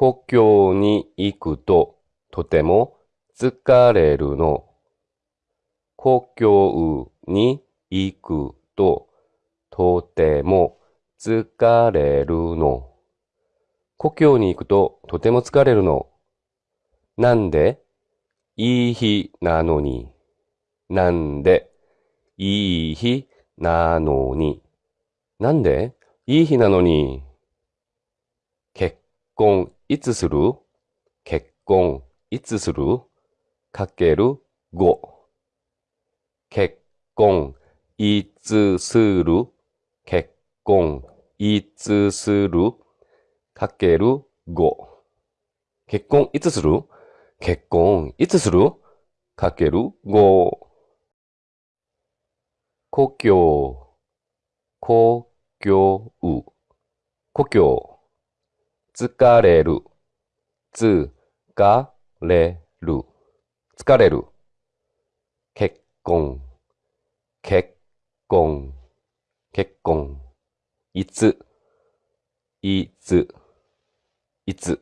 故郷に行くととても疲れるの。故郷に行くととても疲れるの。故郷に行くととても疲れるの。なんでいい日なのに。なんでいい日なのに。なんでいい日なのに。結婚いつする？結婚。いつする？かける？5。結婚。いつする？結婚。いつする？かける？5。結婚。いつする？結婚。いつする？かける？5。故郷、故郷、故郷、疲れる、つ、が、れる、疲れる。結婚、結婚、結婚。いつ、いつ、いつ。